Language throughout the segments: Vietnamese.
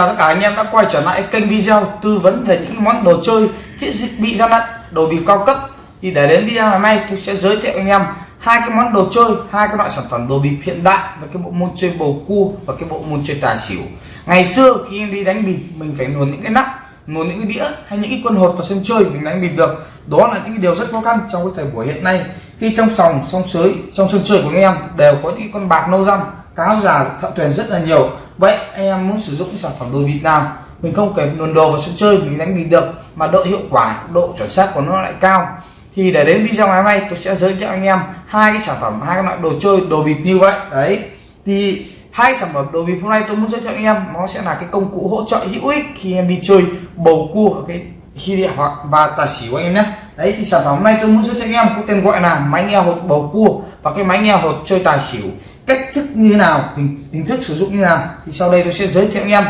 chào tất cả anh em đã quay trở lại kênh video tư vấn về những món đồ chơi thiết bị gian lận, đồ bị cao cấp. Thì để đến video ngày hôm nay tôi sẽ giới thiệu anh em hai cái món đồ chơi, hai cái loại sản phẩm đồ bịp hiện đại và cái bộ môn chơi bầu cua và cái bộ môn chơi tài xỉu. Ngày xưa khi em đi đánh bịp, mình phải luồn những cái nắp, luồn những cái đĩa hay những cái quân hột vào sân chơi mình đánh bịp được. Đó là những cái điều rất khó khăn trong cái thời buổi hiện nay. Khi trong sòng, song sới, trong sân chơi của anh em đều có những con bạc nâu răng cáo già thợ thuyền rất là nhiều vậy, anh em muốn sử dụng những sản phẩm đồ bịp nào mình không cần luồn đồ vào sân chơi, mình đánh bịp được mà độ hiệu quả, độ chuẩn xác của nó lại cao. Thì để đến video ngày hôm nay, tôi sẽ giới thiệu anh em hai cái sản phẩm, hai cái loại đồ chơi, đồ bịp như vậy. Đấy. Thì hai sản phẩm đồ bịp hôm nay tôi muốn giới thiệu anh em, nó sẽ là cái công cụ hỗ trợ hữu ích khi em đi chơi, bầu cua cái khi địa hoặc và tài xỉu anh em nhé. Đấy, thì sản phẩm hôm nay tôi muốn giới thiệu anh em có tên gọi là máy nghe hột bầu cua và cái máy nghe hột chơi tài xỉu cách thức như thế nào hình, hình thức sử dụng như nào thì sau đây tôi sẽ giới thiệu anh em.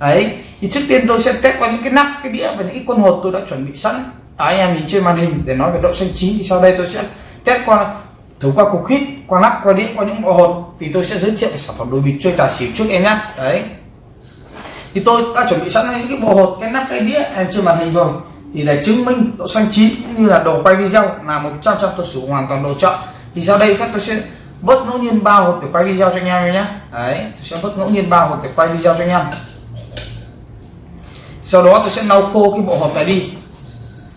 Đấy thì trước tiên tôi sẽ test qua những cái nắp cái đĩa và những cái quân hột tôi đã chuẩn bị sẵn. Đó, anh em nhìn trên màn hình để nói về độ xanh chín thì sau đây tôi sẽ test qua thử qua cục hít qua nắp qua đĩa qua những bộ hột. Thì tôi sẽ giới thiệu sản phẩm đồ bịp chơi tài xỉu trước em nhé. Đấy. Thì tôi đã chuẩn bị sẵn những cái bộ hột cái nắp cái đĩa em trên màn hình rồi. Thì để chứng minh độ xanh chín cũng như là đồ quay video là 100 trăm tôi sử hoàn toàn đồ chọn thì sau đây phép tôi sẽ vớt ngẫu nhiên ba hộp để quay video cho anh em nhé. Đấy, tôi sẽ vớt ngẫu nhiên ba hộp để quay video cho anh em. Sau đó tôi sẽ lau khô cái bộ hộp này đi.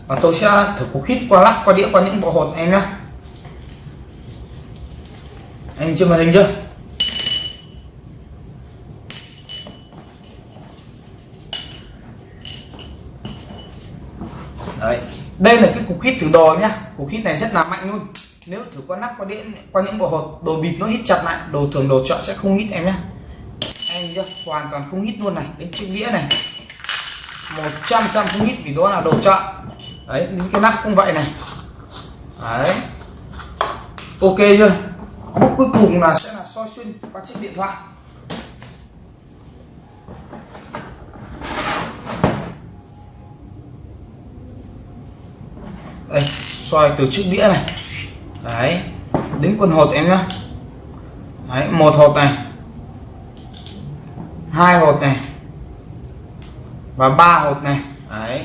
Và tôi sẽ thử cục hít qua lắp qua đĩa, qua những bộ hộp em nhé. Anh chưa màn hình chưa? Đấy, đây là cái cục hít thử đồ nhá cục hít này rất là mạnh luôn nếu thử qua nắp, qua đĩa, qua những bộ hột, đồ bịp nó hít chặt lại, đồ thường, đồ chọn sẽ không hít em nhé em chưa hoàn toàn không hít luôn này đến chiếc đĩa này. 100 trăm không hít vì đó là đồ chọn. Đấy, những cái nắp cũng vậy này. Đấy. Ok chưa? Bước cuối cùng là sẽ là soi xuyên qua chiếc điện thoại. Đây, soi từ chiếc đĩa này đấy, đến quần hột em nhá. Đấy, một hột này. Hai hột này. Và ba hột này. Đấy.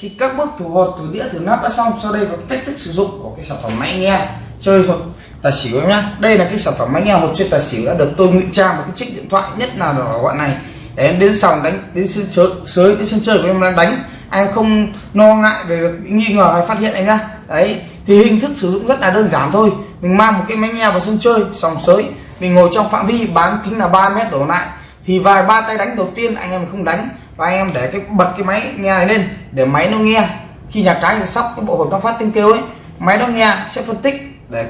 Thì các bước thủ hột, thủ đĩa thử nắp đã xong. Sau đây là cách thức sử dụng của cái sản phẩm máy nghe chơi hột tài xỉu em nhá. Đây là cái sản phẩm máy nghe hột chơi tài xỉu đã được tôi ngụy trang một cái chiếc điện thoại nhất là ở gọi này. Để em đến sòng đánh, đến sân chơi, sới đến sân chơi của em đang đánh. Anh không lo ngại về việc nghi ngờ hay phát hiện anh nhá. Đấy thì hình thức sử dụng rất là đơn giản thôi. Mình mang một cái máy nghe vào sân chơi, sòng sới. Mình ngồi trong phạm vi, bán kính là 3 mét đổ lại. Thì vài ba tay đánh đầu tiên, anh em không đánh. Và anh em để cái, bật cái máy nghe này lên, để máy nó nghe. Khi nhà cái thì sóc cái bộ hồn nó phát tiếng kêu ấy. Máy nó nghe, sẽ phân tích để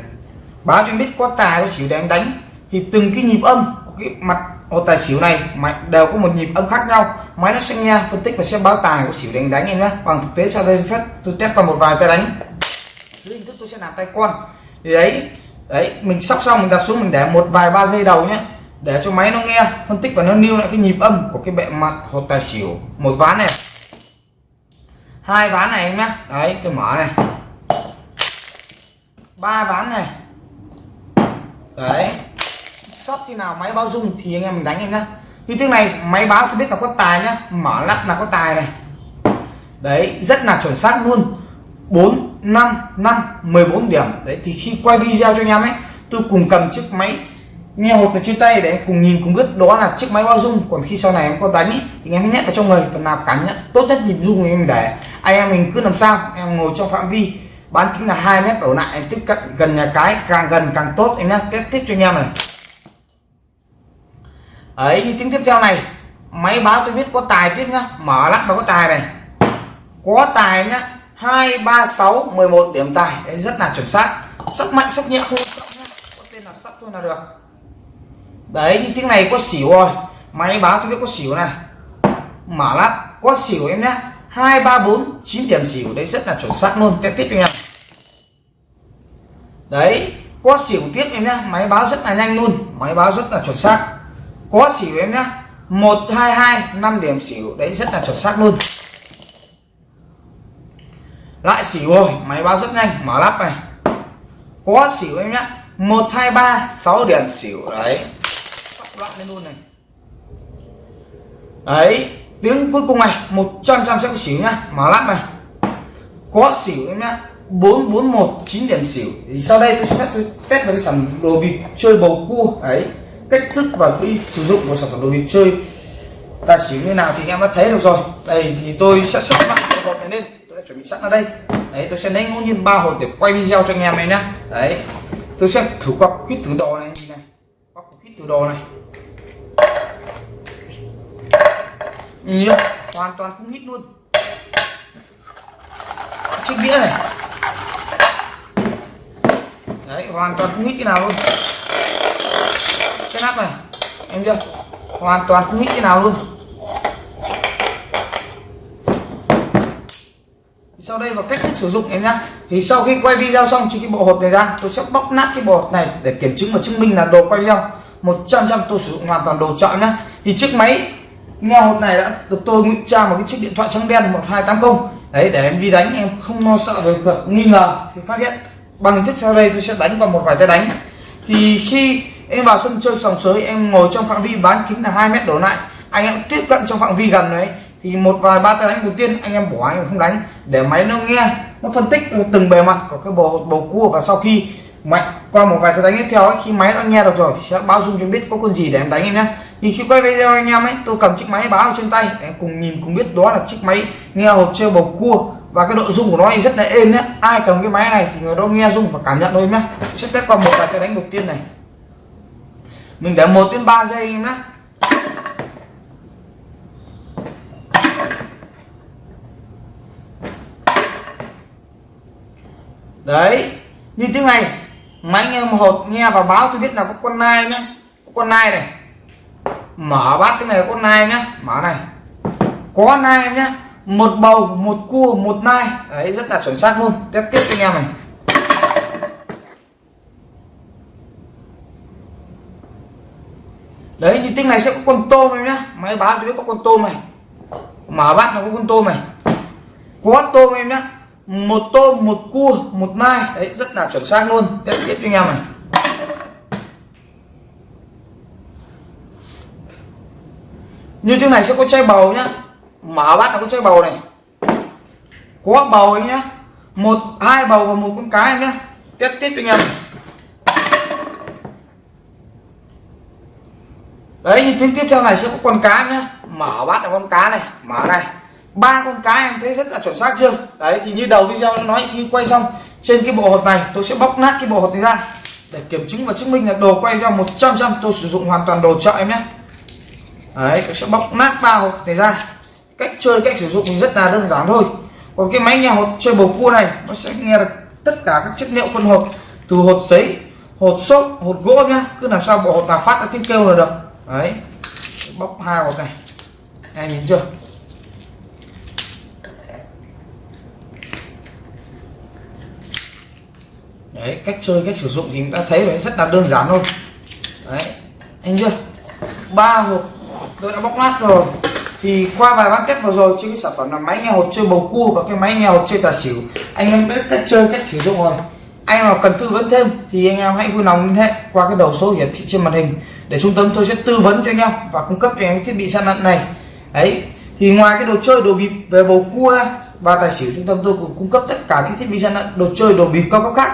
báo cho anh biết có tài, có xỉu để anh đánh. Thì từng cái nhịp âm của cái mặt, ô, tài xỉu này máy đều có một nhịp âm khác nhau. Máy nó sẽ nghe, phân tích và sẽ báo tài của xỉu để anh đánh em nhé. Bằng thực tế sau đây phép tôi test qua một vài tay đánh dưới hình thức tôi sẽ làm tay quan. Thì đấy đấy, mình sóc xong mình đặt xuống, mình để một vài ba giây đầu nhé. Để cho máy nó nghe, phân tích và nó lưu lại cái nhịp âm của cái bệ mặt hột tài xỉu. Một ván này. Hai ván này em nhé. Đấy, tôi mở này. Ba ván này. Đấy. Sóc khi nào máy báo dung thì anh em mình đánh em nhá như thế này, máy báo tôi biết là có tài nhá mở lắp là có tài này. Đấy, rất là chuẩn xác luôn. 4 5 5 14 điểm. Đấy thì khi quay video cho anh em ấy tôi cùng cầm chiếc máy nghe hột ở trên tay để cùng nhìn cùng biết đó là chiếc máy bao dung. Còn khi sau này em có đánh ý, thì em nhét vào trong người phần nào cắn nhá tốt nhất nhịp dung thì em để. Anh em mình cứ làm sao em ngồi trong phạm vi bán kính là 2 mét đổ lại em tiếp cận gần nhà cái càng gần càng tốt. Em nhé test tiếp cho anh em này. Ấy như tiếng tiếp theo này máy báo tôi biết có tài tiếp nhá mở lắp nó có tài này. Có tài nhá hai ba sáu mười một điểm tài. Đấy, rất là chuẩn xác. Sắp mạnh sắp nhẹ, không quan trọng có tên là sắp thôi là được. Đấy, như tiếng này có xỉu rồi. Máy báo cho biết có xỉu này. Mở lắp, có xỉu em nhé. hai ba bốn chín điểm xỉu. Đấy, rất là chuẩn xác luôn. Tiếp tiếp cho em. Đấy, có xỉu tiếp em nhé. Máy báo rất là nhanh luôn. Máy báo rất là chuẩn xác. Có xỉu em nhé. Một, hai hai, năm điểm xỉu. Đấy, rất là chuẩn xác luôn lại xỉu rồi, máy báo rất nhanh, mở lắp này. Có xỉu em nhá. Một, hai, ba, sáu điểm xỉu, đấy. Loạn lên luôn này. Đấy, tiếng cuối cùng này 100 trăm sẽ có xỉu nhá. Mở lắp này. Có xỉu em nhá. 441 9 điểm xỉu. Thì sau đây tôi sẽ phép tôi test với cái sản đồ bịp chơi bầu cua, đấy. Cách thức và cái sử dụng của sản phẩm đồ bịp chơi. Ta xỉu như nào thì em đã thấy được rồi. Đây thì tôi sẽ sắp mặt cái này lên chuẩn bị sẵn ở đây. Đấy, tôi sẽ lấy ngẫu nhiên ba hộp để quay video cho anh em này nhá. Đấy, tôi sẽ thử qua khít thử đồ này này. Qua khít thử đồ này. Nhìn hoàn toàn không hít luôn. Chiếc đĩa này. Đấy, hoàn toàn không hít cái nào luôn. Cái nắp này, em chưa? Hoàn toàn không hít cái nào luôn. Và vào cách thức sử dụng em nhá. Thì sau khi quay video xong chỉ cái bộ hột này ra, tôi sẽ bóc nát cái bộ hột này để kiểm chứng và chứng minh là đồ quay video. 100 trăm tôi sử dụng hoàn toàn đồ chọn nhá. Thì chiếc máy, nghe hột này đã được tôi ngụy trang vào cái chiếc điện thoại trắng đen 1280 đấy, để em đi đánh, em không lo sợ về việc nghi ngờ thì phát hiện. Bằng hình thức sau đây tôi sẽ đánh vào một vài tay đánh. Thì khi em vào sân chơi sòng sới, em ngồi trong phạm vi bán kính là 2 mét đổ lại. Anh em tiếp cận trong phạm vi gần đấy thì một vài ba tay đánh đầu tiên anh em bỏ anh em không đánh để máy nó nghe nó phân tích từng bề mặt của cái bầu bầu cua và sau khi mạnh qua một vài tay đánh tiếp theo ấy, khi máy nó nghe được rồi sẽ báo dung cho biết có con gì để em đánh em nhé. Thì khi quay video anh em ấy tôi cầm chiếc máy báo trên tay em cùng nhìn cùng biết đó là chiếc máy nghe hộp chơi bầu cua. Và cái độ rung của nó thì rất là êm nhé. Ai cầm cái máy này thì người đó nghe rung và cảm nhận thôi nhé. Sẽ test qua một vài tay đánh đầu tiên này. Mình để một đến 3 giây em nhé. Đấy, như tiếng này máy nghe một nghe và báo tôi biết là có con nai nhé có con nai này. Mở bát cái này có con nai nhá, mở này. Có nai nhá, một bầu, một cua, một nai. Đấy, rất là chuẩn xác luôn. Tiếp tiếp cho anh em này. Đấy, như tiếng này sẽ có con tôm em nhá. Máy báo tôi biết có con tôm này. Mở bát nó có con tôm này. Có tôm em nhá một tôm, một cua, một mai. Đấy, rất là chuẩn xác luôn. Tiếp tiếp cho anh em này. Như trước này sẽ có chai bầu nhá. Mở bát là có chai bầu này. Có bầu anh nhá. Một, hai bầu và một con cá em nhá. Tiếp tiếp cho anh em. Đấy, như tiếng tiếp theo này sẽ có con cá nhá. Mở bát là con cá này. Mở này ba con cá em thấy rất là chuẩn xác chưa? Đấy, thì như đầu video nói, khi quay xong, trên cái bộ hột này, tôi sẽ bóc nát cái bộ hột này ra, để kiểm chứng và chứng minh là đồ quay ra 100 trăm tôi sử dụng hoàn toàn đồ chợ em nhé. Đấy, tôi sẽ bóc nát ba hột này ra. Cách chơi, cách sử dụng thì rất là đơn giản thôi. Còn cái máy nghe hột chơi bầu cua này, nó sẽ nghe được tất cả các chất liệu con hột, từ hột giấy, hột xốp, hột gỗ nhá. Cứ làm sao bộ hột nào phát ra tiếng kêu là được. Đấy, bóc hai hột này. Em nhìn chưa? Đấy, cách chơi, cách sử dụng thì đã thấy rồi, rất là đơn giản thôi. Đấy, anh chưa? Ba hộp, tôi đã bóc nát rồi. Thì qua vài bán kết vừa rồi trên cái sản phẩm là máy nghe hột chơi bầu cua và cái máy nghe hột chơi tà xỉu. Anh em biết cách chơi, cách sử dụng rồi. Anh nào cần tư vấn thêm thì anh em hãy vui lòng liên hệ qua cái đầu số hiển thị trên màn hình. Để trung tâm tôi sẽ tư vấn cho anh em và cung cấp cho anh em thiết bị săn lận này. Đấy, thì ngoài cái đồ chơi đồ bịp về bầu cua và tài xỉu trung tâm tôi cũng cung cấp tất cả những thiết bị săn lận đồ chơi, đồ bịp cao cấp khác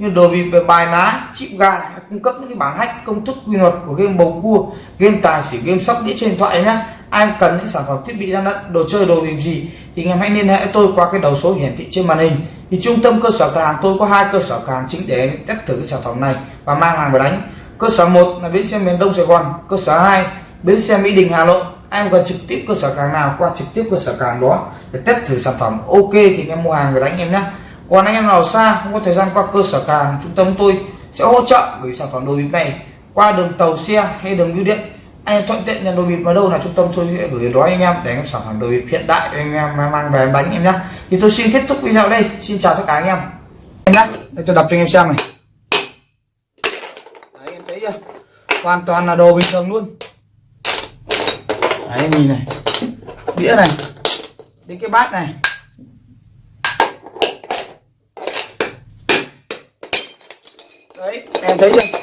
như đồ bị bài ná chịu gà cung cấp những cái bản hack công thức quy luật của game bầu cua, game tài xỉu, game sóc đĩa trên điện thoại nhá. Ai cần những sản phẩm thiết bị gian lận đồ chơi, đồ bịp gì, thì anh em hãy liên hệ tôi qua cái đầu số hiển thị trên màn hình. Thì trung tâm cơ sở cửa hàng tôi có hai cơ sở cửa hàng chính để test thử cái sản phẩm này và mang hàng về đánh. Cơ sở 1 là bến xe miền đông sài gòn, cơ sở 2 bến xe mỹ đình, hà nội. Anh cần trực tiếp cơ sở cửa hàng nào qua trực tiếp cơ sở cửa hàng đó để test thử sản phẩm, ok thì anh em mua hàng về đánh em nhé còn anh em nào xa, không có thời gian qua cơ sở cửa hàng trung tâm tôi sẽ hỗ trợ gửi sản phẩm đồ bịp này qua đường tàu xe hay đường bưu điện. Anh em thuận tiện nhận đồ bịp ở đâu là trung tâm tôi sẽ gửi đó anh em để anh em sản phẩm đồ bịp hiện đại anh em mang về bánh em nhé thì tôi xin kết thúc video đây. Xin chào tất cả anh em. Em nhé để tôi đọc cho anh em xem này. Đấy em thấy chưa? Hoàn toàn là đồ bình thường luôn. Đấy, nhìn này. Đĩa này. Đến cái bát này đấy em thấy chưa?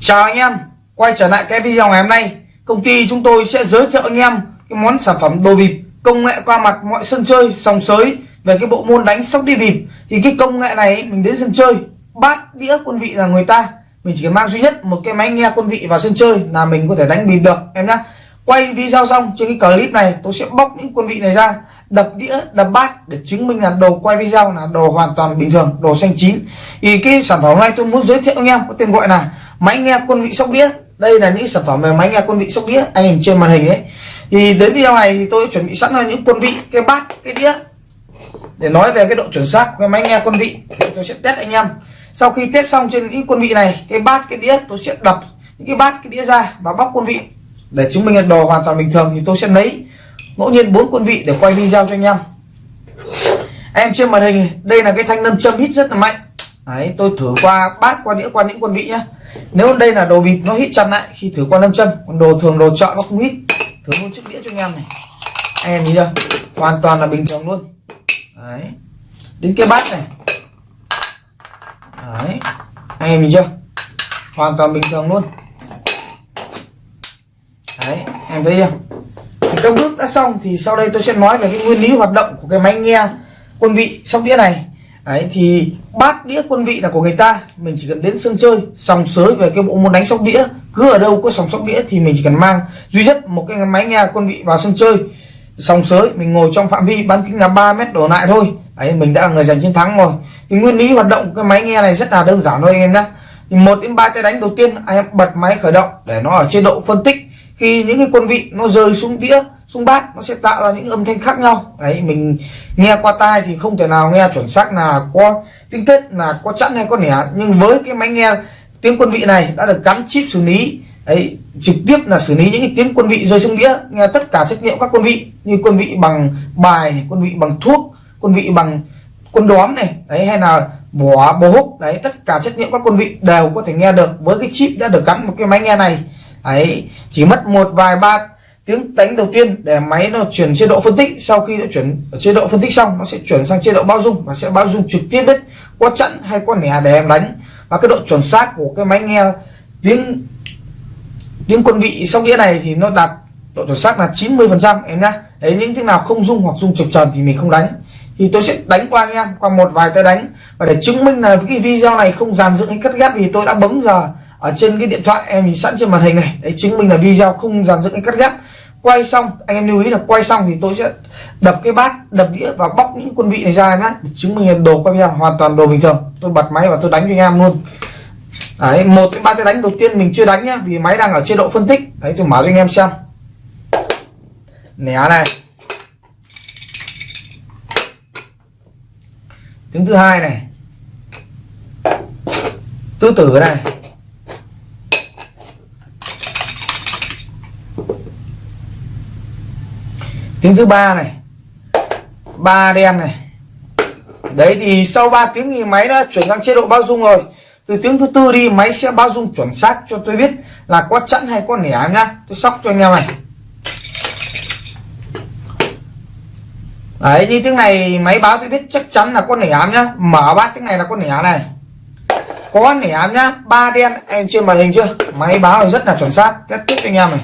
Chào anh em, quay trở lại cái video ngày hôm nay. Công ty chúng tôi sẽ giới thiệu anh em cái món sản phẩm đồ bịp, công nghệ qua mặt mọi sân chơi, sòng sới về cái bộ môn đánh sóc đi bịp. Thì cái công nghệ này mình đến sân chơi, bát đĩa quân vị là người ta. Mình chỉ cần mang duy nhất một cái máy nghe quân vị vào sân chơi là mình có thể đánh bịp được, em nhá. Quay video xong, trên cái clip này tôi sẽ bóc những quân vị này ra đập đĩa, đập bát để chứng minh là đồ quay video là đồ hoàn toàn bình thường, đồ xanh chín. Thì cái sản phẩm này tôi muốn giới thiệu anh em có tên gọi là máy nghe quân vị sóc đĩa. Đây là những sản phẩm về máy nghe quân vị sóc đĩa anh em trên màn hình ấy. Thì đến video này thì tôi chuẩn bị sẵn là những quân vị, cái bát, cái đĩa. Để nói về cái độ chuẩn xác của cái máy nghe quân vị tôi sẽ test anh em. Sau khi test xong trên những quân vị này, cái bát, cái đĩa, tôi sẽ đập những cái bát, cái đĩa ra và bóc quân vị. Để chứng minh là đồ hoàn toàn bình thường thì tôi sẽ lấy ngẫu nhiên bốn quân vị để quay video cho anh em. Em trên màn hình đây là cái thanh nâm châm hít rất là mạnh. Đấy, tôi thử qua bát qua đĩa qua những quân vị nhá. Nếu đây là đồ bịp nó hít chặt lại khi thử qua nâm châm còn đồ thường đồ chọn nó không hít. Thử luôn chiếc đĩa cho anh em này. Anh em nhìn chưa? Hoàn toàn là bình thường luôn. Đấy. Đến cái bát này. Đấy. Anh em nhìn chưa? Hoàn toàn bình thường luôn. Đấy em thấy chưa? Trong các bước đã xong thì sau đây tôi sẽ nói về cái nguyên lý hoạt động của cái máy nghe quân vị sóc đĩa này. Đấy, thì bát đĩa quân vị là của người ta. Mình chỉ cần đến sân chơi, sòng sới về cái bộ môn đánh sóc đĩa. Cứ ở đâu có sòng sóc đĩa thì mình chỉ cần mang duy nhất một cái máy nghe quân vị vào sân chơi. Sòng sới, mình ngồi trong phạm vi bán kính là 3 mét đổ lại thôi. Đấy, mình đã là người giành chiến thắng rồi. Thì nguyên lý hoạt động cái máy nghe này rất là đơn giản thôi anh em nhé thì một đến ba tay đánh đầu tiên, anh em bật máy khởi động để nó ở chế độ phân tích khi những cái quân vị nó rơi xuống đĩa, xuống bát, nó sẽ tạo ra những âm thanh khác nhau. Đấy, mình nghe qua tai thì không thể nào nghe chuẩn xác là có tinh tết là có chẵn hay có nẻ. Nhưng với cái máy nghe tiếng quân vị này đã được gắn chip xử lý, đấy, trực tiếp là xử lý những cái tiếng quân vị rơi xuống đĩa, nghe tất cả trách nhiệm các quân vị, như quân vị bằng bài quân vị bằng thuốc, quân vị bằng quân đóm này, đấy, hay là vỏ bố húc, đấy, tất cả trách nhiệm các quân vị đều có thể nghe được. Với cái chip đã được gắn một cái máy nghe này ấy, chỉ mất một vài ba tiếng đánh đầu tiên để máy nó chuyển chế độ phân tích, sau khi nó chuyển ở chế độ phân tích xong, nó sẽ chuyển sang chế độ bao dung, và sẽ bao dung trực tiếp biết có chặn hay có nẻ để em đánh. Và cái độ chuẩn xác của cái máy nghe tiếng tiếng quân vị sóc đĩa này thì nó đạt độ chuẩn xác là 90 phần trăm, em nhá. Đấy, những thứ nào không dung hoặc dung trực tròn thì mình không đánh. Thì tôi sẽ đánh qua anh em, qua một vài tay đánh. Và để chứng minh là cái video này không dàn dựng hay cắt ghép thì tôi đã bấm giờ ở trên cái điện thoại em sẵn trên màn hình này. Đấy, chứng minh là video không dàn dựng hay cắt ghép. Quay xong, anh em lưu ý là quay xong thì tôi sẽ đập cái bát, đập đĩa và bóc những quân vị này ra em nhé chứng minh là đồ quay video hoàn toàn đồ bình thường. Tôi bật máy và tôi đánh cho anh em luôn. Đấy, một cái ba cái đánh đầu tiên mình chưa đánh nhá, vì máy đang ở chế độ phân tích. Đấy, tôi mở cho anh em xem. Nẻ này. Tiếng thứ hai này. Tứ tử này. Tiếng thứ ba này. Ba đen này. Đấy thì sau 3 tiếng thì máy đã chuyển sang chế độ bao dung rồi. Từ tiếng thứ tư đi, máy sẽ bao dung chuẩn xác cho tôi biết là có chẵn hay có nẻ nhá. Tôi sóc cho anh em này. Đấy, như tiếng này máy báo tôi biết chắc chắn là có nẻ nhá. Mở bát tiếng này là có nẻ này. Có nẻ nhá. Ba đen, em trên màn hình chưa? Máy báo rất là chuẩn xác. Kết thúc cho anh em này.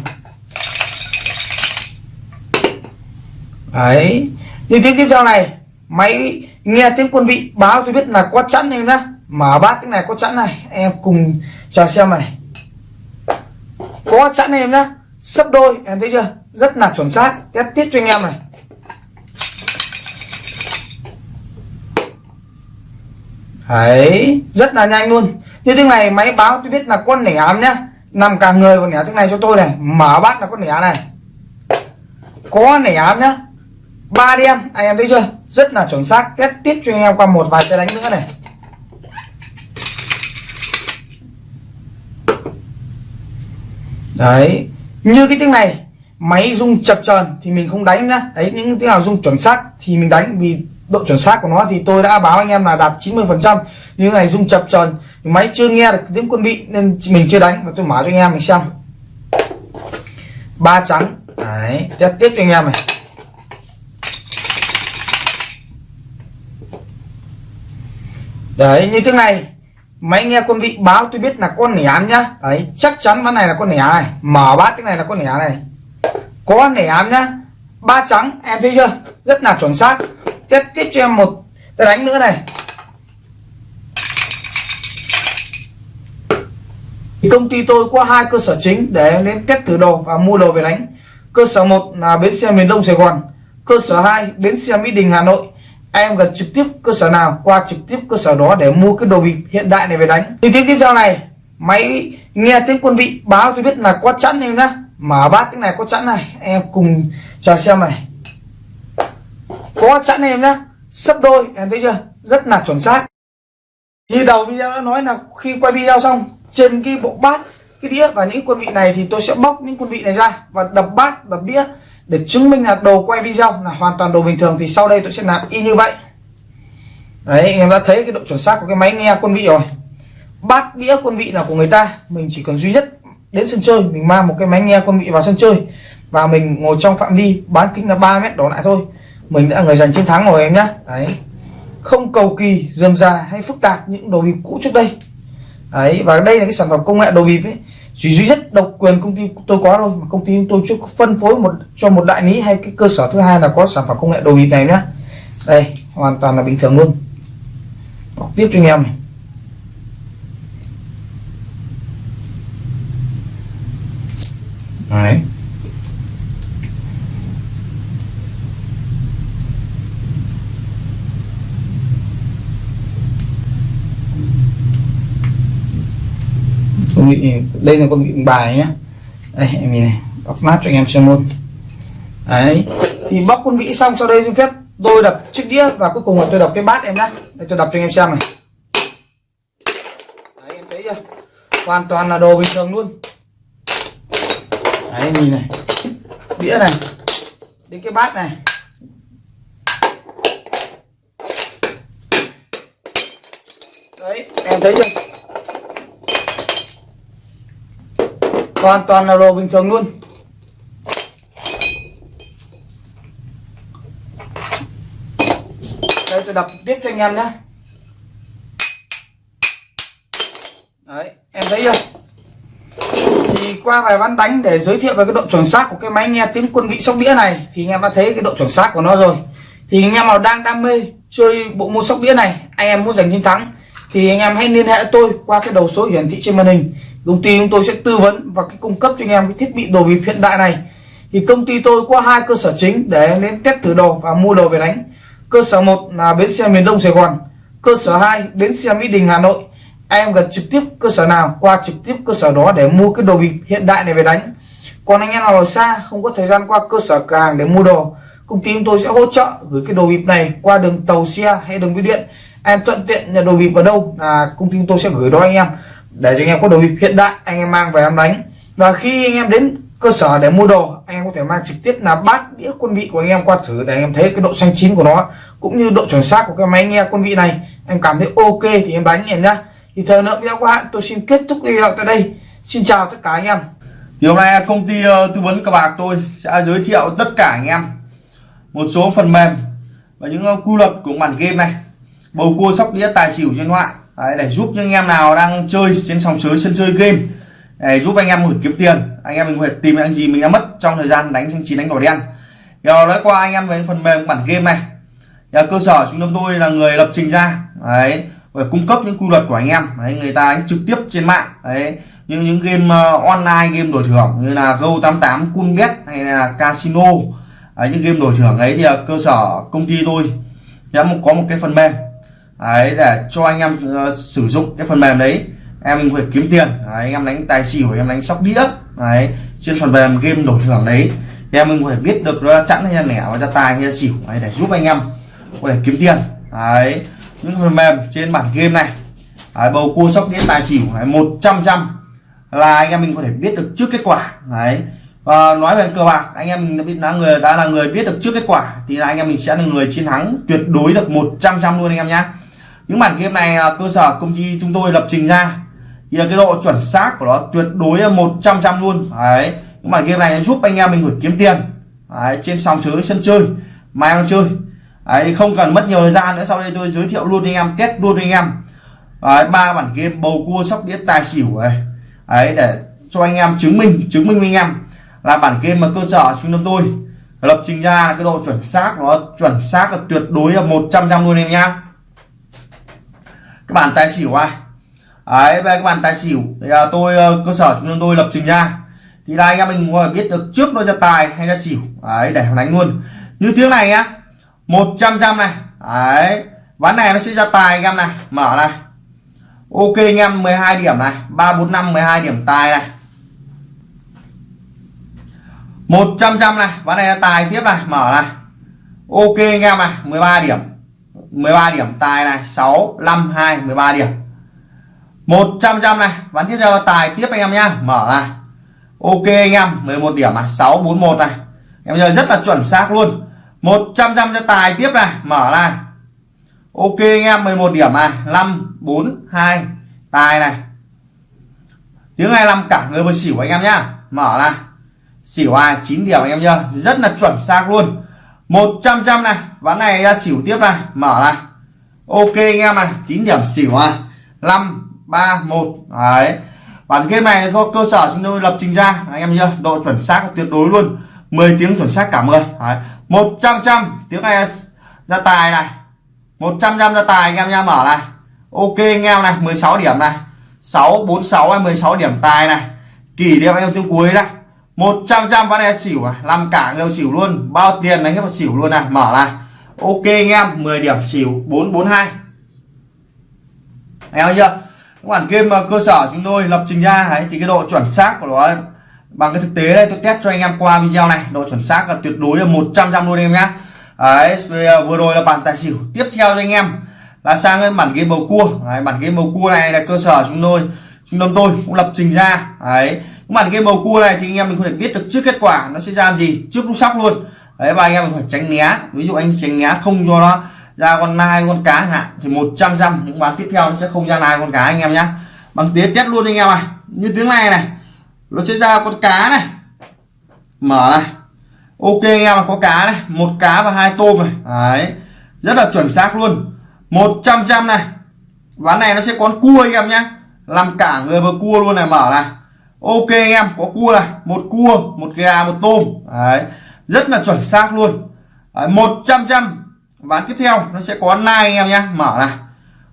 Đấy. Như tiếng tiếp theo này, máy nghe tiếng quân vị báo tôi biết là có chẵn em nhá. Mở bát tiếng này có chẵn này. Em cùng chờ xem này. Có chẵn em nhá. Sấp đôi, em thấy chưa? Rất là chuẩn xác. Test tiếp cho anh em này. Đấy, rất là nhanh luôn. Như tiếng này, máy báo tôi biết là con nẻ ám nhá. Nằm cả người còn nẻ tiếng này cho tôi này. Mở bát là con nẻ này. Có nẻ ám nhá ba đen anh em thấy chưa? Rất là chuẩn xác. Test tiếp cho anh em qua một vài tay đánh nữa này. Đấy. Như cái tiếng này, máy rung chập chờn thì mình không đánh nữa. đấy, những tiếng nào rung chuẩn xác thì mình đánh, vì độ chuẩn xác của nó thì tôi đã báo anh em là đạt 90 phần trăm. Như này rung chập chờn, máy chưa nghe được tiếng quân vị nên mình chưa đánh. Và tôi mở cho anh em mình xem. Ba trắng. Đấy, test tiếp cho anh em này. Đấy, như thế này. Máy nghe quân vị báo tôi biết là con nẻ nhá. Đấy, chắc chắn ván này là con nẻ này. Mở bát cái này là con nẻ này. Có nẻ nhá. Ba trắng, em thấy chưa? Rất là chuẩn xác. Tiếp tiếp cho em một. Cái đánh nữa này. Thì công ty tôi có hai cơ sở chính để đến test thử đồ và mua đồ về đánh. Cơ sở một là bến xe miền đông sài gòn. Cơ sở 2 bến xe mỹ đình, hà nội em gần trực tiếp cơ sở nào, qua trực tiếp cơ sở đó để mua cái đồ bịp hiện đại này về đánh. Thì tiếp tiếp theo này, máy nghe tiếng quân vị báo tôi biết là có chẵn em nhá. Mở bát cái này có chẵn này, em cùng chờ xem này. Có chẵn em nhá. Sấp đôi, em thấy chưa? Rất là chuẩn xác. Như đầu video đã nói là khi quay video xong, trên cái bộ bát, cái đĩa và những quân vị này thì tôi sẽ bóc những quân vị này ra và đập bát, đập đĩa để chứng minh là đồ quay video là hoàn toàn đồ bình thường thì sau đây tôi sẽ làm y như vậy. Đấy em đã thấy cái độ chuẩn xác của cái máy nghe quân vị rồi. Bát đĩa quân vị là của người ta, mình chỉ cần duy nhất đến sân chơi, mình mang một cái máy nghe quân vị vào sân chơi và mình ngồi trong phạm vi bán kính là 3 mét đổ lại thôi. Mình đã người giành chiến thắng rồi, em nhé đấy. Không cầu kỳ, dườm già hay phức tạp những đồ bịp cũ trước đây. Đấy, và đây là cái sản phẩm công nghệ đồ bịp ấy chỉ duy nhất độc quyền công ty tôi có thôi, mà công ty tôi chưa phân phối một, cho một đại lý hay cái cơ sở thứ hai là có sản phẩm công nghệ đồ bịp này nhá. Đây, hoàn toàn là bình thường luôn. Bọc tiếp cho anh em này. Đấy. Con vị đây là con vị bài nhé đây, em nhìn này bóc nát cho anh em xem luôn. Đấy, thì bóc con vị xong, sau đây xin phép tôi đập chiếc đĩa và cuối cùng là tôi đập cái bát em nhé đây, tôi đập cho anh em xem này. Đấy, em thấy chưa? Hoàn toàn là đồ bình thường luôn. Đấy, nhìn này. Đĩa này. Đến cái bát này. Đấy, em thấy chưa? Hoàn toàn là đồ bình thường luôn. Đây, tôi đập tiếp cho anh em nhé. Đấy, em thấy chưa? Thì qua vài ván đánh để giới thiệu về cái độ chuẩn xác của cái máy nghe tiếng quân vị sóc đĩa này, thì anh em đã thấy cái độ chuẩn xác của nó rồi. Thì anh em nào đang đam mê chơi bộ môn sóc đĩa này, anh em muốn giành chiến thắng, thì anh em hãy liên hệ tôi qua cái đầu số hiển thị trên màn hình công ty chúng tôi sẽ tư vấn và cái cung cấp cho anh em cái thiết bị đồ bịp hiện đại này. Thì công ty tôi có hai cơ sở chính để đến test thử đồ và mua đồ về đánh. Cơ sở một là bến xe miền đông sài gòn, cơ sở 2 bến xe mỹ đình, hà nội. Em gần trực tiếp cơ sở nào, qua trực tiếp cơ sở đó để mua cái đồ bịp hiện đại này về đánh. Còn anh em nào ở xa, không có thời gian qua cơ sở cửa hàng để mua đồ, công ty chúng tôi sẽ hỗ trợ gửi cái đồ bịp này qua đường tàu xe hay đường bưu điện. Em thuận tiện nhà đồ bịp ở đâu là công ty chúng tôi sẽ gửi đó anh em để cho anh em có đồ bịp hiện đại, anh em mang về em đánh. Và khi anh em đến cơ sở để mua đồ, anh em có thể mang trực tiếp là bát, đĩa, quân vị của anh em qua thử để anh em thấy cái độ xanh chín của nó, cũng như độ chuẩn xác của cái máy nghe quân vị này. Anh cảm thấy ok thì em đánh em nhá. Thì thời lượng video của hạn, tôi xin kết thúc video tại đây. Xin chào tất cả anh em. Thì hôm nay công ty ờ, tư vấn cờ bạc tôi sẽ giới thiệu tất cả anh em một số phần mềm và những ờ, quy luật của bản game này. Bầu cua sóc đĩa, tài xỉu trên thoại Đấy, để giúp những anh em nào đang chơi trên sòng sới sân chơi game. Để giúp anh em có kiếm tiền. Anh em mình có thể tìm những gì mình đã mất trong thời gian đánh xanh chín đánh đỏ đen. Giờ nói qua anh em về phần mềm bản game này. Giờ cơ sở chúng tôi là người lập trình ra. Đấy và cung cấp những quy luật của anh em. Đấy, người ta đánh trực tiếp trên mạng. Đấy như những game uh, online game đổi thưởng như là Go88 Coolbet hay là Casino. Đấy, những game đổi thưởng ấy thì cơ sở công ty tôi. Đã có một cái phần mềm đấy để cho anh em uh, sử dụng cái phần mềm đấy. Em mình phải kiếm tiền. Đấy, anh em đánh tài xỉu em đánh sóc đĩa. Đấy trên phần mềm game đổi thưởng đấy. Em mình có thể biết được nó chẵn hay là lẻ và ra tài hay là xỉu. Đấy, để giúp anh em có thể kiếm tiền. Đấy những phần mềm trên bản game này. Đấy, bầu cua sóc đĩa tài xỉu đấy, 100 trăm là anh em mình có thể biết được trước kết quả. Đấy và nói về cờ bạc anh em mình đã biết là người đã là người biết được trước kết quả thì là anh em mình sẽ là người chiến thắng tuyệt đối được 100 trăm luôn anh em nhé những bản game này à, cơ sở công ty chúng tôi lập trình ra. Thì là cái độ chuẩn xác của nó tuyệt đối là 100 trăm luôn. Đấy những bản game này giúp anh em mình phải kiếm tiền. Đấy, trên sòng sới sân chơi mà em chơi. Đấy, không cần mất nhiều thời gian nữa. Sau đây tôi giới thiệu luôn anh em test luôn anh em. Ba bản game bầu cua sóc đĩa tài xỉu này đấy để cho anh em chứng minh chứng minh với anh em là bản game mà cơ sở trung tâm tôi lập trình ra cái độ chuẩn xác nó chuẩn xác là tuyệt đối là 100 trăm luôn em nhá cái bàn tài xỉu ai đấy về cái bàn tài xỉu. Thì à, tôi ờ, cơ sở chúng tôi lập trình ra thì là anh em mình có biết được trước nó ra tài hay ra xỉu. Đấy để đánh luôn. Như tiếng này nhá. 100 trăm này. Đấy ván này nó sẽ ra tài anh em này. Mở này. Ok anh em 12 điểm này. 345 12 điểm tài này. 100 trăm này. Ván này là tài tiếp này. Mở này. Ok anh em này 13 điểm. 13 điểm. Tài này 6 5 2 13 điểm. 100 trăm này. Ván tiếp theo là tài tiếp anh em nhá. Mở này. Ok anh em 11 điểm này. 641 này. Em giờ rất là chuẩn xác luôn. 100 trăm cho tài tiếp này. Mở này. Ok anh em 11 điểm này. 5 4 2 tài này. Tiếng 25 cả người vừa xỉu anh em nhá. Mở này. Xỉu ai? 9 điểm anh em nhá. Rất là chuẩn xác luôn. 100 trăm này. Ván này ra xỉu tiếp này. Mở này. Ok, anh em này. 9 điểm xỉu à 5 3 1 đấy. Bản game này do cơ sở chúng tôi lập trình ra. Anh em nhớ, độ chuẩn xác tuyệt đối luôn. 10 tiếng chuẩn xác cả 10 đấy. 100 trăm tiếng này ra tài này. 100 trăm ra tài, anh em nha mở này. Ok, anh em này. 16 điểm này. 646 16 điểm tài này. Kỷ niệm anh em tiếng cuối đây 100 trăm ván này xỉu à? Làm cả người xỉu luôn. Bao tiền đánh hết xỉu luôn này mở này ok anh em 10 điểm xỉu 442 anh em chưa? Các bản game ờ, cơ sở chúng tôi lập trình ra ấy, thì cái độ chuẩn xác của nó bằng cái thực tế đây tôi test cho anh em qua video này. Độ chuẩn xác là tuyệt đối là 100 trăm luôn em nhé đấy ờ, vừa rồi là bản tài xỉu. Tiếp theo cho anh em là sang cái bản game bầu cua. Đấy, bản game bầu cua này là cơ sở chúng tôi trung tâm tôi cũng lập trình ra. Đấy bản game bầu cua này thì anh em mình có thể biết được trước kết quả nó sẽ ra gì, trước lúc sóc luôn. Đấy, và anh em mình phải tránh né. Ví dụ anh tránh né không cho nó ra con nai, con cá hạn, thì 100 trăm những bán tiếp theo nó sẽ không ra nai con cá anh em nhá. Bằng tía test luôn anh em này như tiếng này này, nó sẽ ra con cá này. Mở này. Ok anh em có cá này. Một cá và hai tôm này. Đấy, rất là chuẩn xác luôn. 100 trăm này. Ván này nó sẽ có con cua anh em nhá. Làm cả người và cua luôn này, mở này ok anh em có cua này một cua một gà một tôm. Đấy rất là chuẩn xác luôn. Một trăm trăm. Ván tiếp theo nó sẽ có nai anh em nhé mở này.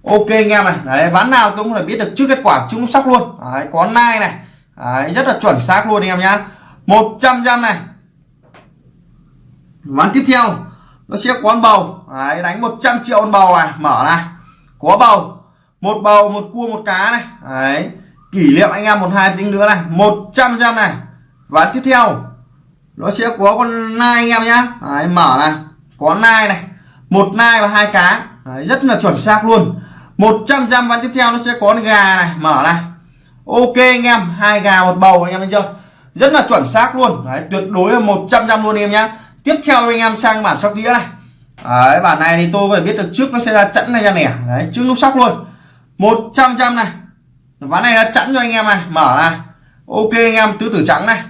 Ok anh em này đấy ván nào tôi cũng phải biết được trước kết quả chúng sóc luôn. Đấy, có nai này. Đấy, rất là chuẩn xác luôn anh em nhá. Một trăm trăm này. Ván tiếp theo nó sẽ có bầu. Đấy, đánh 100 triệu con bầu này mở này. Có bầu. Một bầu một cua một cá này. Đấy kỷ niệm anh em một hai tính nữa này 100 trăm này. Và tiếp theo nó sẽ có con nai anh em nhá. Đấy, mở này có nai này một nai và hai cá. Đấy, rất là chuẩn xác luôn. 100 trăm và tiếp theo nó sẽ có con gà này mở này. Ok anh em hai gà một bầu anh em thấy chưa? Rất là chuẩn xác luôn. Đấy, tuyệt đối là 100 trăm luôn em nhá. Tiếp theo anh em sang bản sóc đĩa này. Đấy, bản này thì tôi phải biết được trước nó sẽ ra chẵn này ra nẻ. Đấy, trước lúc sóc luôn. 100 trăm này ván này đã chẵn cho anh em này. Mở này. Ok anh em, tứ tử trắng này.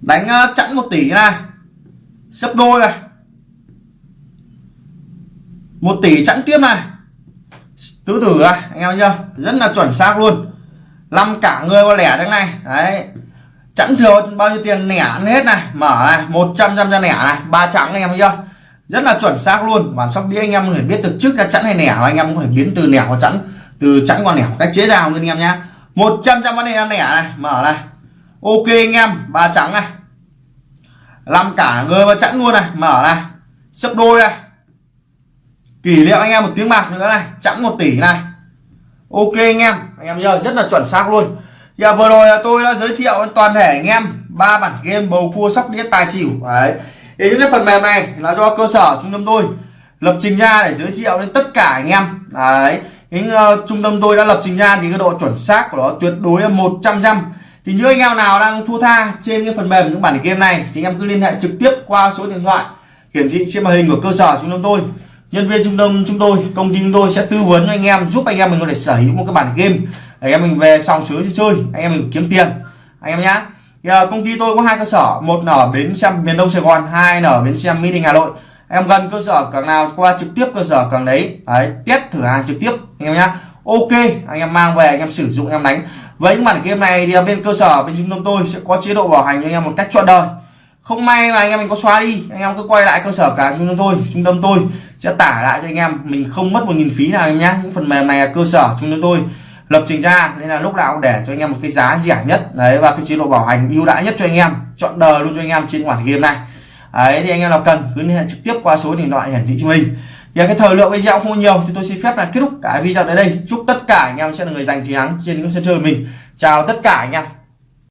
Đánh ờ, chẵn một tỷ này. Sấp đôi này. Một tỷ chẵn tiếp này. Tứ tử này, anh em chưa rất là chuẩn xác luôn. Năm cả người qua lẻ thế này. Đấy. Chẵn thừa bao nhiêu tiền lẻ ăn hết này. Mở này 100 trăm ra lẻ này. Ba trắng anh em thấy chưa rất là chuẩn xác luôn. Bản sóc đĩa anh em có thể biết được trước ra chẵn hay lẻ anh em có thể biến từ lẻ qua chẵn từ chẵn con lẻ cách chế ra luôn anh em nhá 100 trăm vấn đề ăn nẻ này mở này. Ok anh em, ba trắng này. Làm cả người và chẵn luôn này, mở này. Sấp đôi này. Kỷ niệm anh em một tiếng bạc nữa này, chẵn một tỷ này. Ok anh em anh em nhớ, rất là chuẩn xác luôn. Giờ vừa rồi tôi đã giới thiệu toàn thể anh em ba bản game bầu cua sóc đĩa tài xỉu. Đấy. Thì những cái phần mềm này là do cơ sở trung tâm tôi lập trình ra để giới thiệu đến tất cả anh em. Đấy cái uh, trung tâm tôi đã lập trình ra thì cái độ chuẩn xác của nó tuyệt đối là 100 trăm thì những anh em nào đang thua tha trên cái phần mềm những bản game này thì anh em cứ liên hệ trực tiếp qua số điện thoại hiển thị trên màn hình của cơ sở trung tâm tôi. Nhân viên trung tâm chúng tôi công ty chúng tôi sẽ tư vấn cho anh em giúp anh em mình có thể sở hữu một cái bản game. Anh em mình về xong sới chơi anh em mình kiếm tiền. Anh em nhá. Thì, uh, công ty tôi có hai cơ sở một ở bến xe miền đông sài gòn hai ở bến xe mỹ đình hà nội em gần cơ sở càng nào qua trực tiếp cơ sở càng đấy đấy test thử hàng trực tiếp anh em nhá ok anh em mang về anh em sử dụng em đánh với những bản game này thì bên cơ sở bên trung tâm tôi sẽ có chế độ bảo hành cho anh em một cách trọn đời không may mà anh em mình có xóa đi anh em cứ quay lại cơ sở cả trung tâm tôi trung tâm tôi sẽ tả lại cho anh em mình không mất một nghìn phí nào em nhá những phần mềm này là cơ sở trung tâm tôi lập trình ra nên là lúc nào cũng để cho anh em một cái giá rẻ nhất đấy và cái chế độ bảo hành ưu đãi nhất cho anh em chọn đời luôn cho anh em trên bản game này đấy, thì anh em nào cần cứ liên hệ trực tiếp qua số điện thoại hiển thị cho mình. Thì cái thời lượng video không nhiều, thì tôi xin phép là kết thúc cả video tại đây. Chúc tất cả anh em sẽ là người giành chiến thắng trên những sân chơi mình. Chào tất cả anh em.